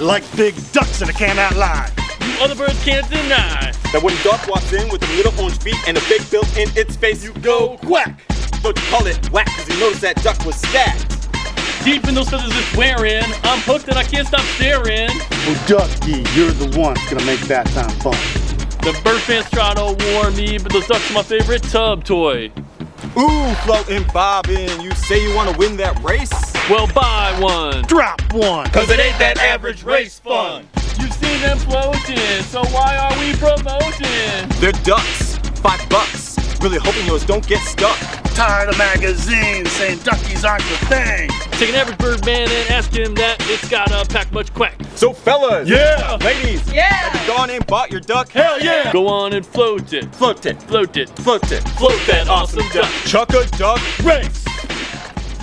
Like big ducks in a can out lie. You other birds can't deny. That when duck walks in with them little orange feet and a big bill in its face, you go quack. Don't you call it whack, cause you noticed that duck was stacked. Deep in those feathers it's wearing. I'm hooked and I can't stop staring. Oh, Ducky, you're the one that's gonna make that time fun. The bird fans try to warn me, but those ducks are my favorite tub toy. Ooh, floating, bobbing, you say you wanna win that race? Well, buy one. Drop one. Cause it ain't that average race fun. You've seen them floating, so why are we promoting? They're ducks, five bucks. Really hoping yours don't get stuck. Tired of magazines saying duckies aren't the thing. Take an average bird man and ask him that it's gotta pack much quack. So fellas, Yeah. ladies, Yeah. have you gone and bought your duck? Hell yeah. Go on and float it. Float it, Float it. float it, Float that awesome duck. chuck a duck Race.